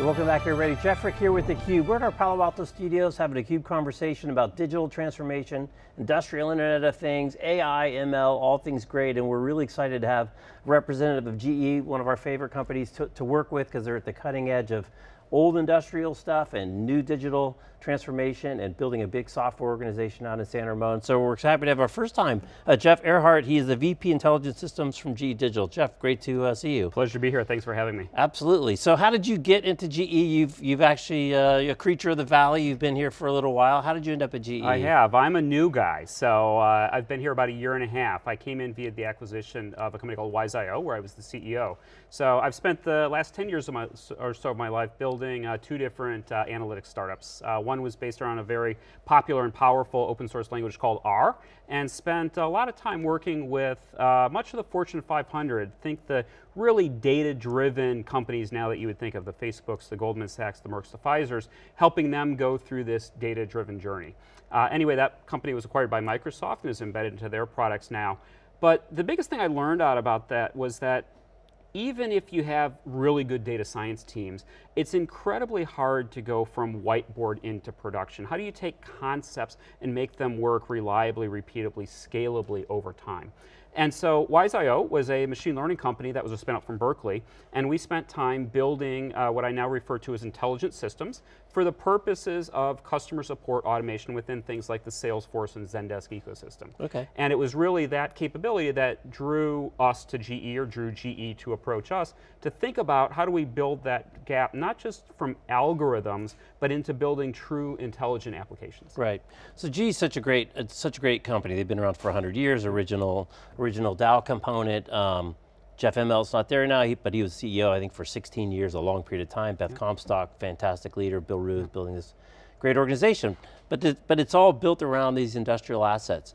Welcome back everybody. Jeff Frick here with theCUBE. We're at our Palo Alto studios having a CUBE conversation about digital transformation, industrial internet of things, AI, ML, all things great, and we're really excited to have a representative of GE, one of our favorite companies to, to work with because they're at the cutting edge of old industrial stuff and new digital transformation and building a big software organization out in San Ramon. So we're happy to have our first time, uh, Jeff Erhardt. He is the VP Intelligent Systems from GE Digital. Jeff, great to uh, see you. Pleasure to be here, thanks for having me. Absolutely, so how did you get into GE? You've, you've actually, uh, a creature of the valley, you've been here for a little while. How did you end up at GE? I have, I'm a new guy. So uh, I've been here about a year and a half. I came in via the acquisition of a company called Wise.io where I was the CEO. So I've spent the last 10 years of my, or so of my life building uh, two different uh, analytics startups. Uh, one was based around a very popular and powerful open source language called R, and spent a lot of time working with uh, much of the Fortune 500. Think the really data-driven companies now that you would think of, the Facebooks, the Goldman Sachs, the Mercks, the Pfizers, helping them go through this data-driven journey. Uh, anyway, that company was acquired by Microsoft and is embedded into their products now. But the biggest thing I learned out about that was that even if you have really good data science teams, it's incredibly hard to go from whiteboard into production. How do you take concepts and make them work reliably, repeatably, scalably over time? And so Wise.io was a machine learning company that was a spin out from Berkeley, and we spent time building uh, what I now refer to as intelligent systems for the purposes of customer support automation within things like the Salesforce and Zendesk ecosystem. Okay. And it was really that capability that drew us to GE, or drew GE to approach us, to think about how do we build that gap, not just from algorithms, but into building true intelligent applications. Right, so GE is such a great, such a great company. They've been around for 100 years, original, original Dow component. Um, Jeff Immelt's not there now, but he was CEO, I think, for 16 years, a long period of time. Beth Comstock, fantastic leader. Bill Ruh building this great organization. But, the, but it's all built around these industrial assets.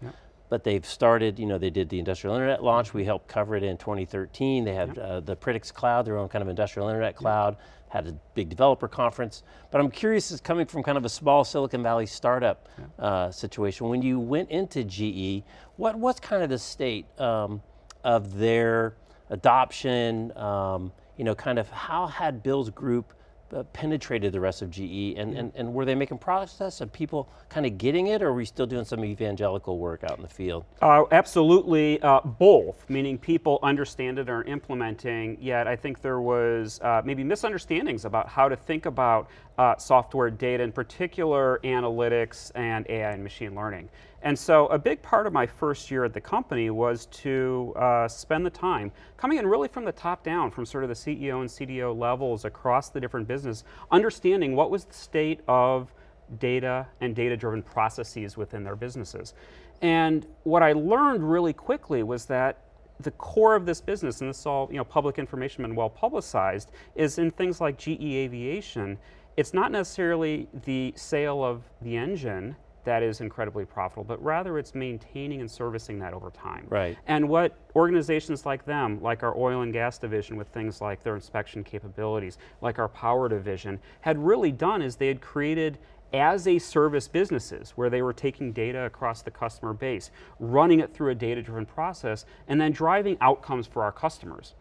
But they've started, you know, they did the industrial internet launch. We helped cover it in 2013. They had uh, the Predix Cloud, their own kind of industrial internet cloud, had a big developer conference. But I'm curious, is coming from kind of a small Silicon Valley startup uh, situation, when you went into GE, what, what's kind of the state um, of their adoption, um, you know, kind of how had Bill's group uh, penetrated the rest of GE and, and, and were they making progress and people kind of getting it or are we still doing some evangelical work out in the field? Uh, absolutely uh, both, meaning people understand it or implementing, yet I think there was uh, maybe misunderstandings about how to think about uh, software data, in particular analytics and AI and machine learning. And so a big part of my first year at the company was to uh, spend the time coming in really from the top down, from sort of the CEO and CDO levels across the different business, understanding what was the state of data and data-driven processes within their businesses. And what I learned really quickly was that the core of this business, and this is all you know, public information and well publicized, is in things like GE Aviation, it's not necessarily the sale of the engine that is incredibly profitable, but rather it's maintaining and servicing that over time. Right. And what organizations like them, like our oil and gas division with things like their inspection capabilities, like our power division, had really done is they had created as a service businesses where they were taking data across the customer base, running it through a data-driven process, and then driving outcomes for our customers.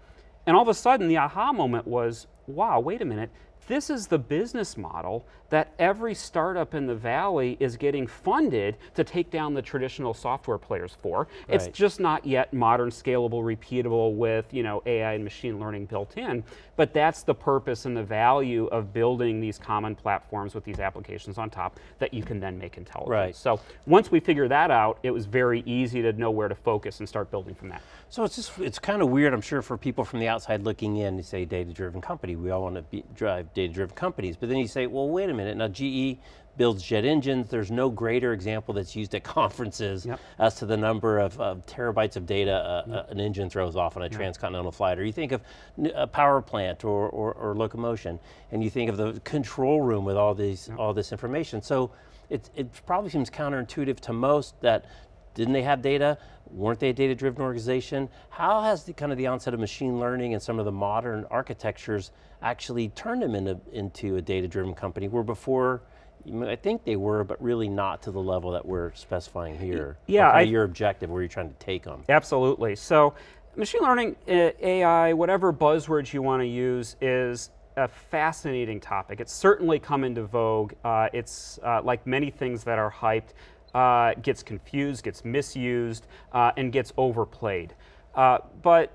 And all of a sudden the aha moment was, wow, wait a minute, this is the business model that every startup in the Valley is getting funded to take down the traditional software players for. Right. It's just not yet modern, scalable, repeatable with you know, AI and machine learning built in, but that's the purpose and the value of building these common platforms with these applications on top that you can then make intelligent. Right. So once we figured that out, it was very easy to know where to focus and start building from that. So it's just, it's kind of weird, I'm sure, for people from the outside looking in, to say data-driven company, we all want to be, drive data-driven companies, but then you say, well, wait a minute, now GE builds jet engines, there's no greater example that's used at conferences yep. as to the number of, of terabytes of data uh, yep. uh, an engine throws off on a yep. transcontinental flight, or you think of a power plant or, or, or, locomotion, and you think of the control room with all, these, all this information. So it, it probably seems counterintuitive to most that didn't they have data? Weren't they a data-driven organization? How has the kind of the onset of machine learning and some of the modern architectures actually turned them into, into a data-driven company where before, I think they were, but really not to the level that we're specifying here. Yeah. I, your objective, where you're trying to take them. Absolutely. So, machine learning, AI, whatever buzzwords you want to use is a fascinating topic. It's certainly come into vogue. Uh, it's uh, like many things that are hyped, uh, gets confused, gets misused, uh, and gets overplayed. Uh, but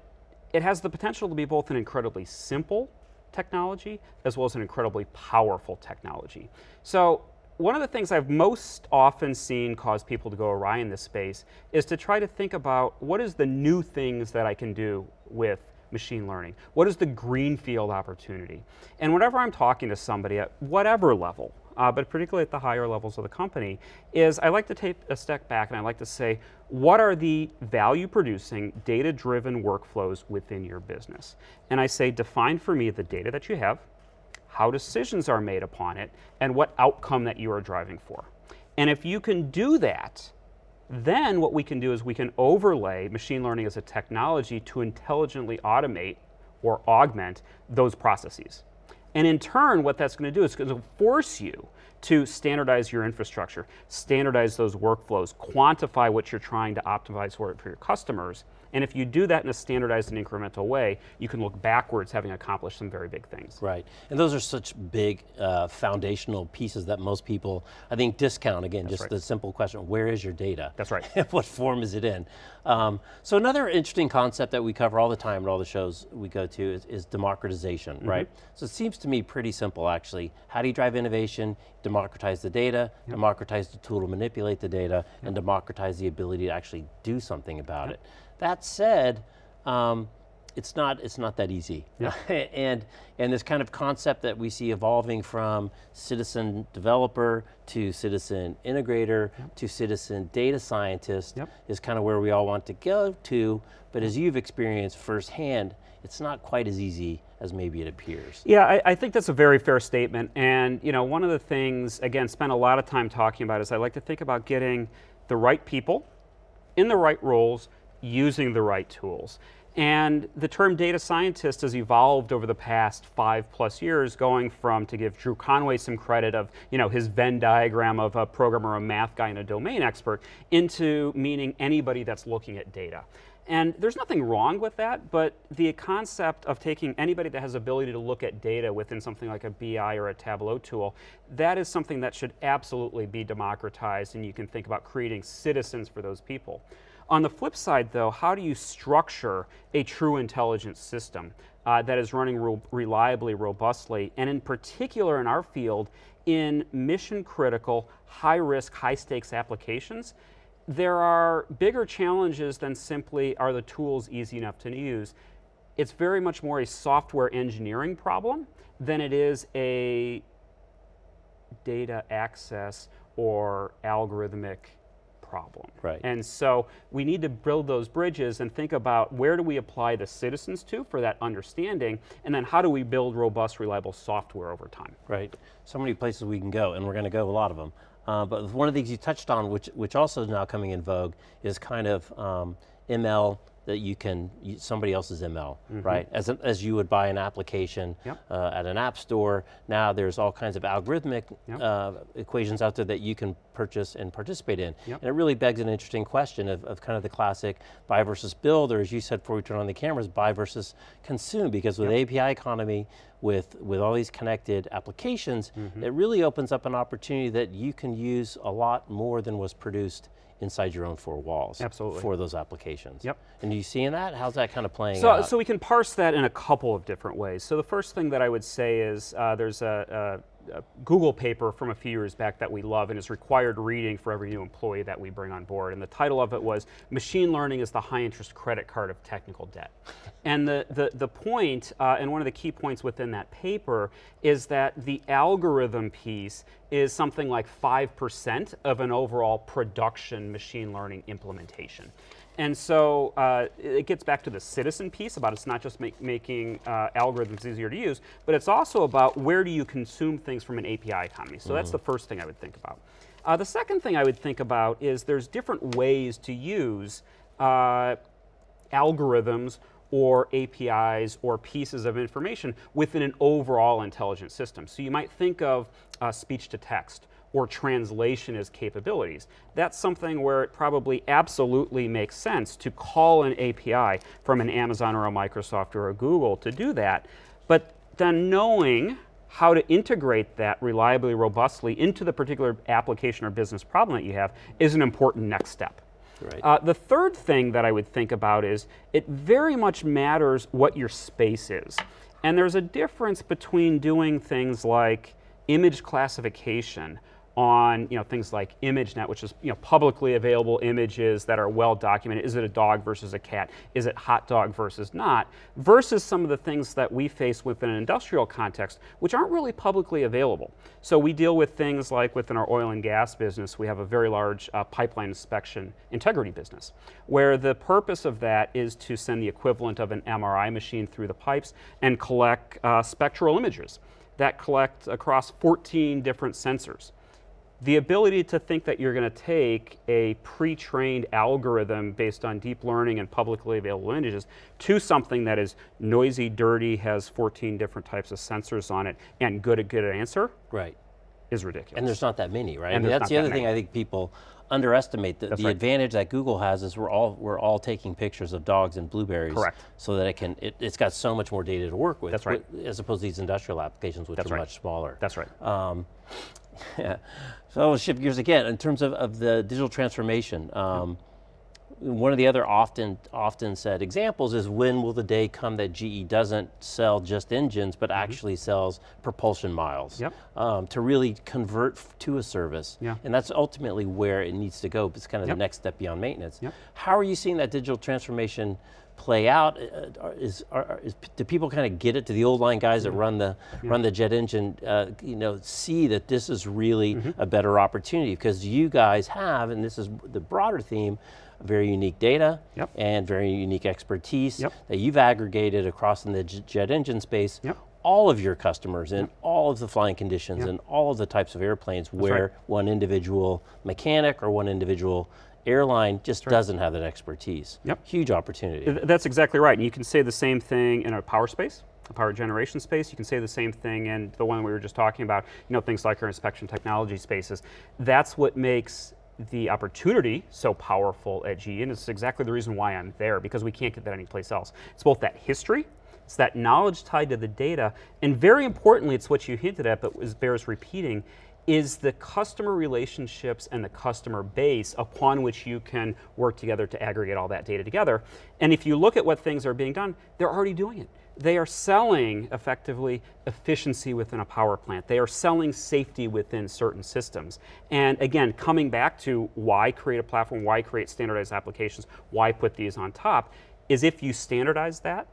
it has the potential to be both an incredibly simple technology as well as an incredibly powerful technology. So one of the things I've most often seen cause people to go awry in this space is to try to think about what is the new things that I can do with machine learning? What is the greenfield opportunity? And whenever I'm talking to somebody at whatever level, uh, but particularly at the higher levels of the company, is I like to take a step back and I like to say, what are the value producing, data driven workflows within your business? And I say, define for me the data that you have, how decisions are made upon it, and what outcome that you are driving for. And if you can do that, then what we can do is we can overlay machine learning as a technology to intelligently automate or augment those processes. And in turn, what that's going to do is going to force you to standardize your infrastructure, standardize those workflows, quantify what you're trying to optimize for, for your customers, and if you do that in a standardized and incremental way, you can look backwards having accomplished some very big things. Right, and those are such big uh, foundational pieces that most people, I think, discount. Again, That's just right. the simple question, where is your data? That's right. what form is it in? Um, so another interesting concept that we cover all the time at all the shows we go to is, is democratization, mm -hmm. right? So it seems to me pretty simple actually. How do you drive innovation? Democratize the data, yep. democratize the tool to manipulate the data, yep. and democratize the ability to actually do something about yep. it. That said, um, it's not it's not that easy. Yeah. and and this kind of concept that we see evolving from citizen developer to citizen integrator yep. to citizen data scientist yep. is kind of where we all want to go to, but as you've experienced firsthand, it's not quite as easy as maybe it appears. Yeah, I, I, think that's a very fair statement. And you know, one of the things, again, spend a lot of time talking about is I like to think about getting the right people in the right roles using the right tools. And the term data scientist has evolved over the past five plus years, going from, to give Drew Conway some credit of, you know, his Venn diagram of a programmer, a math guy, and a domain expert, into meaning anybody that's looking at data. And there's nothing wrong with that, but the concept of taking anybody that has ability to look at data within something like a BI or a Tableau tool, that is something that should absolutely be democratized and you can think about creating citizens for those people. On the flip side, though, how do you structure a true intelligence system uh, that is running re reliably, robustly, and in particular in our field, in mission critical, high risk, high stakes applications? There are bigger challenges than simply are the tools easy enough to use. It's very much more a software engineering problem than it is a data access or algorithmic problem. Right. And so we need to build those bridges and think about where do we apply the citizens to for that understanding, and then how do we build robust, reliable software over time. Right. So many places we can go, and we're going to go a lot of them. Uh, but one of the things you touched on, which, which also is now coming in vogue, is kind of um, ML that you can, somebody else's ML, mm -hmm. right? As, a, as you would buy an application yep. uh, at an app store, now there's all kinds of algorithmic yep. uh, equations out there that you can purchase and participate in. Yep. And it really begs an interesting question of, of kind of the classic buy versus build, or as you said before we turn on the cameras, buy versus consume, because with API economy, with, with all these connected applications, mm -hmm. it really opens up an opportunity that you can use a lot more than was produced inside your own four walls. Absolutely. For those applications. Yep. And are you seeing that? How's that kind of playing so, out? So we can parse that in a couple of different ways. So the first thing that I would say is uh, there's a, a a Google paper from a few years back that we love and is required reading for every new employee that we bring on board. And the title of it was Machine Learning is the High Interest Credit Card of Technical Debt. And the, the, the point, uh, and one of the key points within that paper, is that the algorithm piece is something like 5% of an overall production machine learning implementation. And so uh, it gets back to the citizen piece about it's not just make, making uh, algorithms easier to use, but it's also about where do you consume things from an API economy. So mm. that's the first thing I would think about. Uh, the second thing I would think about is there's different ways to use uh, algorithms or APIs or pieces of information within an overall intelligent system. So you might think of uh, speech to text or translation as capabilities. That's something where it probably absolutely makes sense to call an API from an Amazon or a Microsoft or a Google to do that. But then knowing how to integrate that reliably, robustly into the particular application or business problem that you have is an important next step. Right. Uh, the third thing that I would think about is it very much matters what your space is. And there's a difference between doing things like image classification on you know things like ImageNet, which is you know publicly available images that are well documented. Is it a dog versus a cat? Is it hot dog versus not? Versus some of the things that we face within an industrial context, which aren't really publicly available. So we deal with things like within our oil and gas business, we have a very large uh, pipeline inspection integrity business, where the purpose of that is to send the equivalent of an MRI machine through the pipes and collect uh, spectral images that collect across 14 different sensors the ability to think that you're going to take a pre-trained algorithm based on deep learning and publicly available images to something that is noisy, dirty, has 14 different types of sensors on it, and good at good answer right. is ridiculous. And there's not that many, right? And I mean, that's the that other thing. I think people underestimate. The, the right. advantage that Google has is we're all we're all taking pictures of dogs and blueberries. Correct. So that it can it, has got so much more data to work with. That's right. wi- As opposed to these industrial applications, which That's are right. much smaller. That's right. Um. So I'll shift gears again in terms of, of the digital transformation. Um, One of the other often often said examples is when will the day come that GE doesn't sell just engines, but actually sells propulsion miles Mm-hmm. Yep. um, to really convert to a service. Yeah. And that's ultimately where it needs to go. It's kind of Yep. the next step beyond maintenance. Yep. How are you seeing that digital transformation play out? Uh, Is, are, is, do people kind of get it? Do the old line guys that run the run the jet engine, uh, you know, see that this is really Mm-hmm. a better opportunity because you guys have, and this is the broader theme, very unique data Yep. and very unique expertise Yep. that you've aggregated across in the jet engine space. Yep. All of your customers in all of the flying conditions and all of the types of airplanes right. where one individual mechanic or one individual airline just doesn't have that expertise. Yep. Huge opportunity. That's exactly right. And you can say the same thing in a power space, a power generation space. You can say the same thing in the one we were just talking about, you know, things like our inspection technology spaces. That's what makes the opportunity so powerful at GE, and it's exactly the reason why I'm there, because we can't get that anyplace else. It's both that history, it's that knowledge tied to the data, and very importantly, it's what you hinted at, but was bears repeating, is the customer relationships and the customer base upon which you can work together to aggregate all that data together. And if you look at what things are being done, they're already doing it. They are selling effectively efficiency within a power plant. They are selling safety within certain systems. And again, coming back to why create a platform, why create standardized applications, why put these on top, is if you standardize that,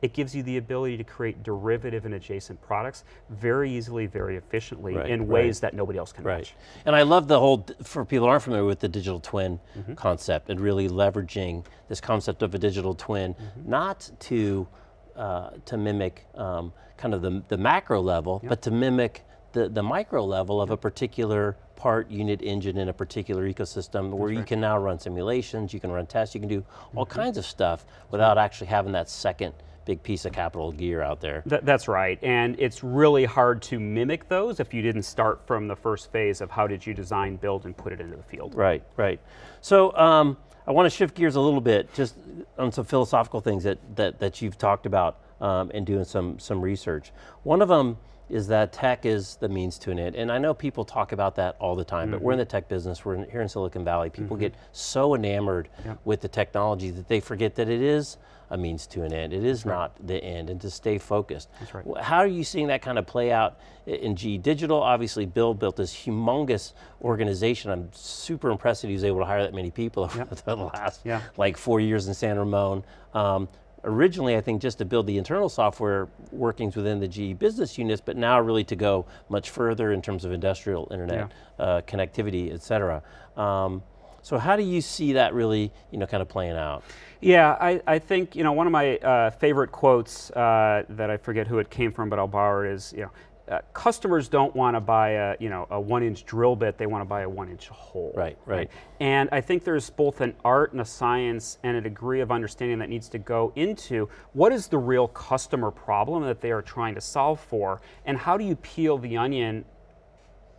it gives you the ability to create derivative and adjacent products very easily, very efficiently Right, in right. ways that nobody else can Right. match. And I love the whole, for people who aren't familiar with the digital twin Mm-hmm. concept and really leveraging this concept of a digital twin, Mm-hmm. not to, uh, to mimic um, kind of the, the macro level, but to mimic the, the micro level of a particular part, unit, engine in a particular ecosystem where you can now run simulations, you can run tests, you can do all Mm-hmm. kinds of stuff without actually having that second big piece of capital gear out there. Th- that's right, and it's really hard to mimic those if you didn't start from the first phase of how did you design, build, and put it into the field. Right, right. So um, I want to shift gears a little bit, just on some philosophical things that that, that you've talked about um, and doing some some research. One of them is that tech is the means to an end, and I know people talk about that all the time. But we're in the tech business. We're in, here in Silicon Valley. People get so enamored with the technology that they forget that it is a means to an end. It is not the end, and to stay focused. That's right. How are you seeing that kind of play out in GE Digital? Obviously, Bill built this humongous organization. I'm super impressed that he was able to hire that many people over the last Yeah. like four years in San Ramon. Um, originally, I think just to build the internal software workings within the GE business units, but now really to go much further in terms of industrial internet uh, connectivity, et cetera. Um, so how do you see that really, you know, kind of playing out? Yeah, I, I think you know one of my uh, favorite quotes uh, that I forget who it came from, but I'll borrow it is you know. Uh, customers don't want to buy a you know a one inch drill bit; they want to buy a one inch hole. Right, right. And I think there's both an art and a science and a degree of understanding that needs to go into what is the real customer problem that they are trying to solve for, and how do you peel the onion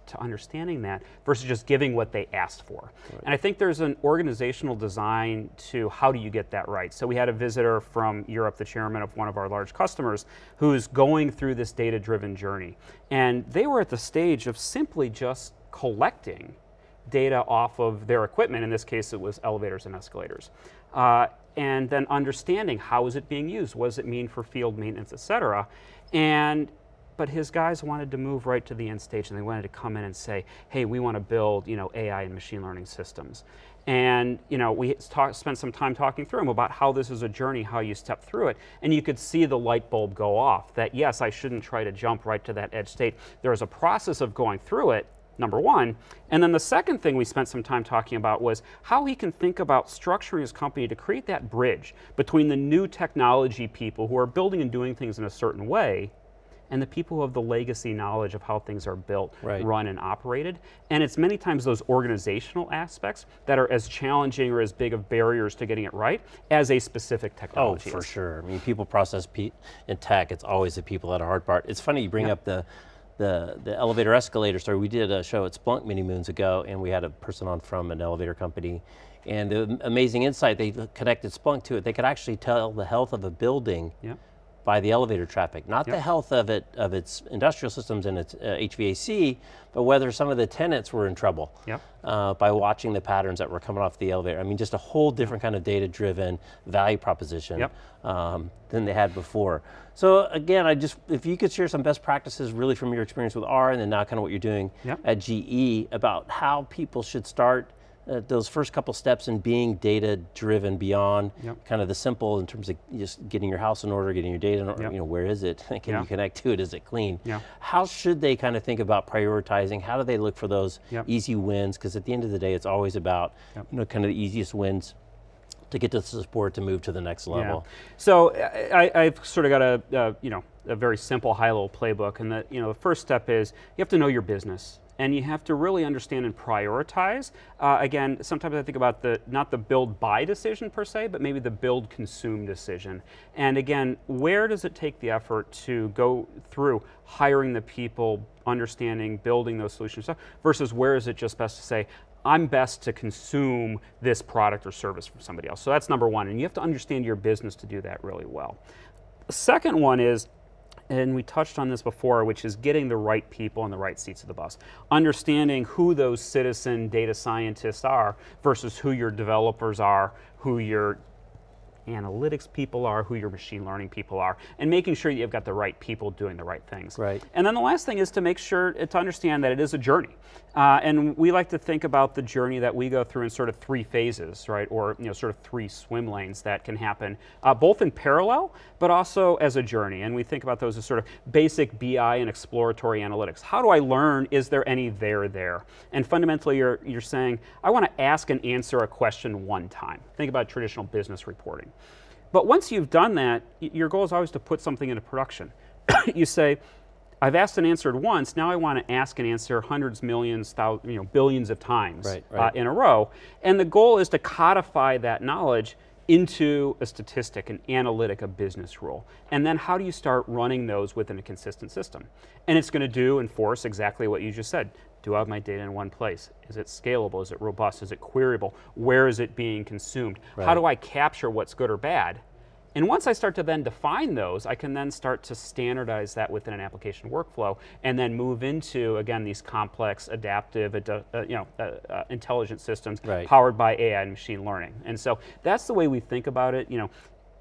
to understanding that versus just giving what they asked for. And I think there's an organizational design to how do you get that right. So we had a visitor from Europe, the chairman of one of our large customers, who's going through this data-driven journey. And they were at the stage of simply just collecting data off of their equipment. In this case, it was elevators and escalators. Uh, and then understanding how is it being used? What does it mean for field maintenance, et cetera? And but his guys wanted to move right to the end stage and they wanted to come in and say, hey, we want to build you know, AI and machine learning systems. And you know, we talk, spent some time talking through them about how this is a journey, how you step through it. And you could see the light bulb go off that yes, I shouldn't try to jump right to that edge state. There's a process of going through it number one. And then the second thing we spent some time talking about was how he can think about structuring his company to create that bridge between the new technology people who are building and doing things in a certain way and the people who have the legacy knowledge of how things are built, right. run, and operated. And it's many times those organizational aspects that are as challenging or as big of barriers to getting it right as a specific oh, technology. Oh, for sure. I mean, people process in tech, it's always the people that are hard part. It's funny you bring up the the, the elevator escalator story. We did a show at Splunk many moons ago and we had a person on from an elevator company and the amazing insight, they connected Splunk to it. They could actually tell the health of a building yep. By the elevator traffic, not yep. the health of it of its industrial systems and its uh, HVAC, but whether some of the tenants were in trouble yep. uh, by watching the patterns that were coming off the elevator. I mean, just a whole different kind of data-driven value proposition um, than they had before. So again, I just, if you could share some best practices really from your experience with R and then now kind of what you're doing at GE about how people should start uh, those first couple steps in being data driven beyond yep. kind of the simple in terms of just getting your house in order, getting your data in order, yep. you know, where is it? Can yeah. you connect to it? Is it clean? Yeah. How should they kind of think about prioritizing? How do they look for those easy wins? Because at the end of the day, it's always about, you know, kind of the easiest wins to get to the support to move to the next level. Yeah. So I, have sort of got a, uh, you know, a very simple high level playbook and that, you know, the first step is you have to know your business and you have to really understand and prioritize. Uh, again, sometimes I think about the, not the build buy decision per se, but maybe the build consume decision. And again, where does it take the effort to go through hiring the people, understanding, building those solutions, versus where is it just best to say, I'm best to consume this product or service from somebody else. So that's number one, and you have to understand your business to do that really well. Second one is and we touched on this before, which is getting the right people in the right seats of the bus. Understanding who those citizen data scientists are versus who your developers are, who your analytics people are, who your machine learning people are, and making sure you've got the right people doing the right things. Right. And then the last thing is to make sure, to understand that it is a journey. Uh, and we like to think about the journey that we go through in sort of three phases, right? Or you know, sort of three swim lanes that can happen, uh, both in parallel, but also as a journey. And we think about those as sort of basic BI and exploratory analytics. How do I learn? Is there any there there? And fundamentally, you're, you're saying, I want to ask and answer a question one time. Think about traditional business reporting. But once you've done that, your goal is always to put something into production. you say, I've asked and answered once, now I want to ask and answer hundreds, millions, thousands, you know, billions of times right, right. Uh, in a row. And the goal is to codify that knowledge into a statistic, an analytic, a business rule. And then how do you start running those within a consistent system? And it's going to do, and force exactly what you just said. Do I have my data in one place? Is it scalable? Is it robust? Is it queryable? Where is it being consumed? Right. How do I capture what's good or bad? And once I start to then define those, I can then start to standardize that within an application workflow and then move into, again, these complex, adaptive, uh, you know, uh, uh, intelligent systems right. powered by AI and machine learning. And so that's the way we think about it. You know,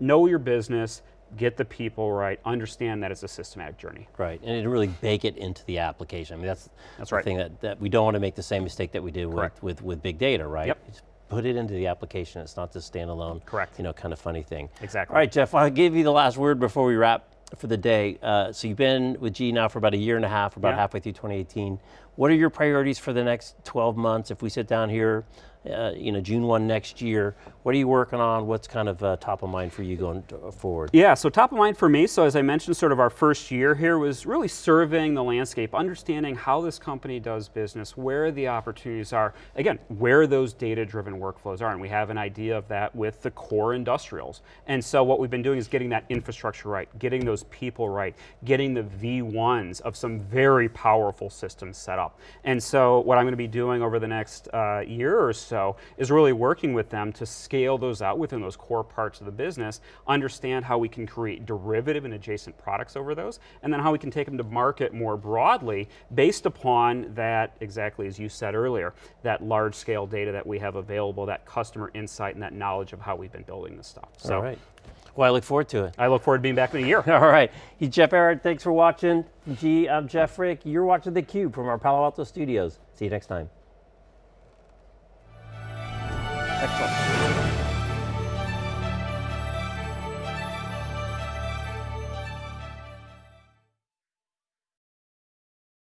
know your business, get the people right, understand that it's a systematic journey. Right, and really bake it into the application. I mean, that's, that's the right. thing that, that we don't want to make the same mistake that we did with, with, with, big data, right? Yep. It's put it into the application, it's not this standalone, Correct. you know, kind of funny thing. Exactly. All right, Jeff, I'll give you the last word before we wrap for the day. Uh, so you've been with G now for about a year and a half, about yeah. halfway through 2018. What are your priorities for the next 12 months? If we sit down here uh, you know, June 1 next year. What are you working on? What's kind of uh, top of mind for you going uh, forward? Yeah, so top of mind for me, so as I mentioned, sort of our first year here was really surveying the landscape, understanding how this company does business, where the opportunities are, again, where those data-driven workflows are, and we have an idea of that with the core industrials. And so what we've been doing is getting that infrastructure right, getting those people right, getting the V1s of some very powerful systems set up. And so what I'm going to be doing over the next uh, year or so is really working with them to scale those out within those core parts of the business, understand how we can create derivative and adjacent products over those, and then how we can take them to market more broadly based upon that, exactly as you said earlier, that large scale data that we have available, that customer insight and that knowledge of how we've been building this stuff. So All right. Well, I look forward to it. I look forward to being back in a year. All right. He's Jeff Erhardt. Thanks for watching. G, I'm Jeff Frick. You're watching theCUBE from our Palo Alto studios. See you next time. Excellent.